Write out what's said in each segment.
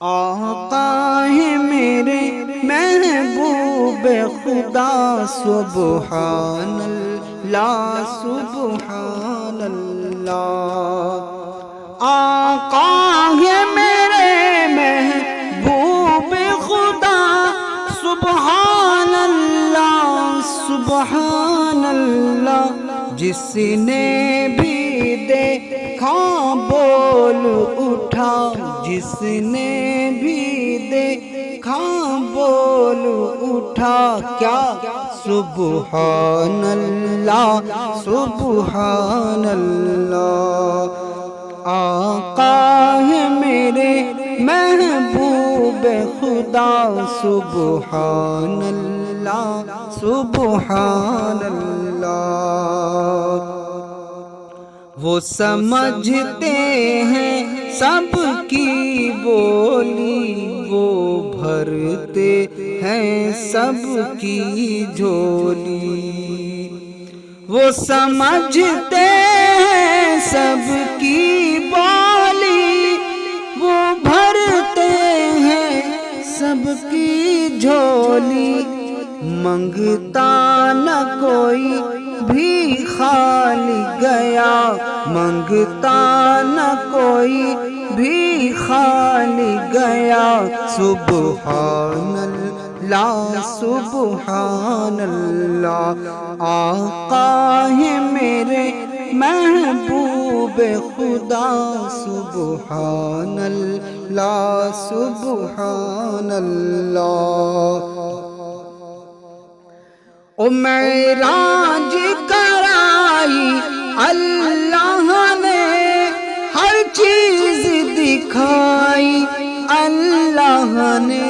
आका है मेरे महबूब खुदा सुबहान अल्लाह सुबहान आका है मेरे महबूब खुदा सुबहान अल्लाह सुबहान अल्लाह जिसने भी देखा बोल उठा जिसने भी देखा बोल उठा क्या सुबहान अल्लाह सुबहान अल्लाह आका है मेरे महबूब खुदा सुबहान अल्लाह सुबहान अल्लाह वो समझते हैं, सबकी बोली वो भरते हैं, सबकी झोली। वो समझते हैं, सबकी बोली मंगता न कोई भी खाली गया। मंगता न कोई भी खाली गया। सुबहान ला अल्लाह आका है मेरे महबूब खुदा। सुबहान ला सुबहान अल्लाह ओ मैराज कराई, अल्लाह ने हर चीज़ दिखाई, अल्लाह ने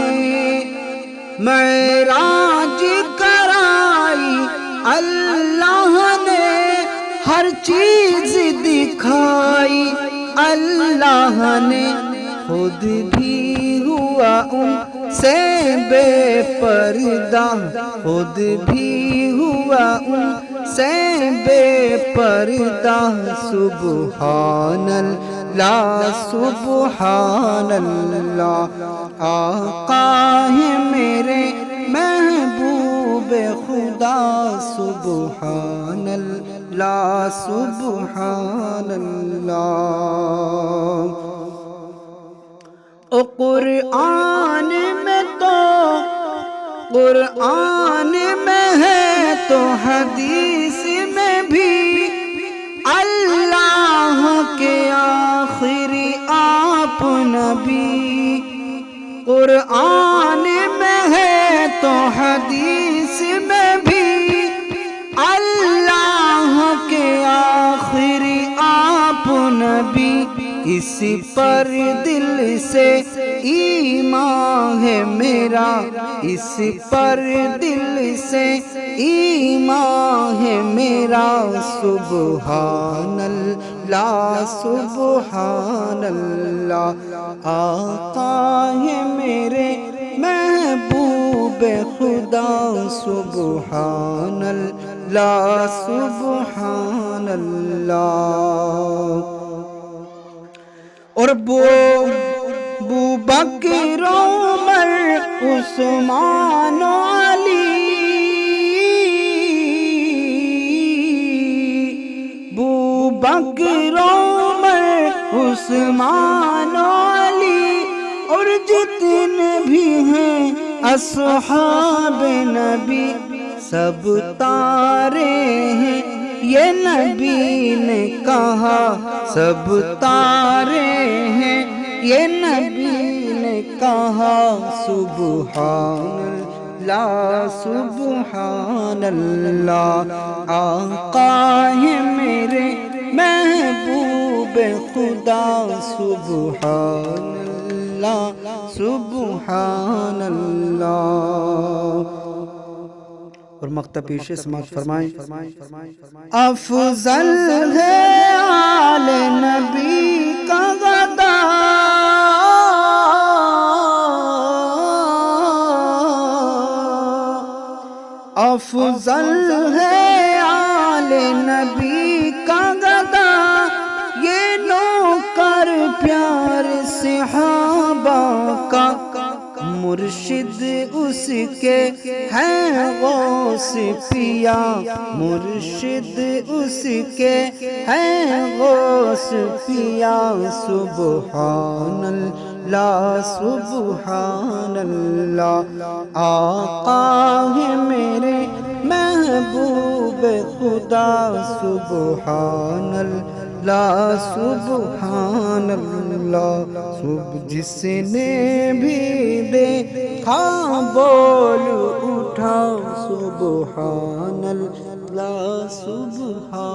मैराज कराई, अल्लाह ने हर चीज़ दिखाई, अल्लाह ने खुद भी हुआ उनसे बेपर्दा, खुद भी हुआ उनसे बेपर्दा सुबहान अल्लाह सुबहान अल्लाह आका मेरे महबूब खुदा, सुबहानल, ला सुबहान अल्लाह ओ कुरआन में तो कुरआन में है तो हदीस में भी अल्लाह के आखिरी आप नबी कुरआन इस पर दिल से ईमान है मेरा। इस पर दिल से ईमान है मेरा। सुबहान अल्लाह सुबहान अल्लाह आका है मेरे महबूब खुदा। सुबहान अल्लाह सुबहान अल्लाह और बो बू बकर उमर उस्मान अली। बू बकर उमर उस्मान अली। और जितने भी हैं असहाब नबी, सब तारे हैं ये नबी ने कहा, सब तारे हैं। ये नबी ने कहा सुबहान ला सुबहान अल्लाह आका है मेरे महबूब खुदा। सुबहान अल्लाह सुबहान अल्लाह और मकता पेशे समाप्त फरमाएँ। अफजल है आल नबी का गदा अफजल है आल नबी का गदा ये नौकर प्यार सिहाब का मुर्शिद उसके हैं गौस पिया मुर्शिद उसके हैं गौस पिया सुबहान ला सुबहान अल्लाह आका है मेरे महबूब खुदा। सुबहान ला सुबहान अल्लाह सुब जिसने भी देखा बोल उठा सुबहानल्ला सुबहानल्ला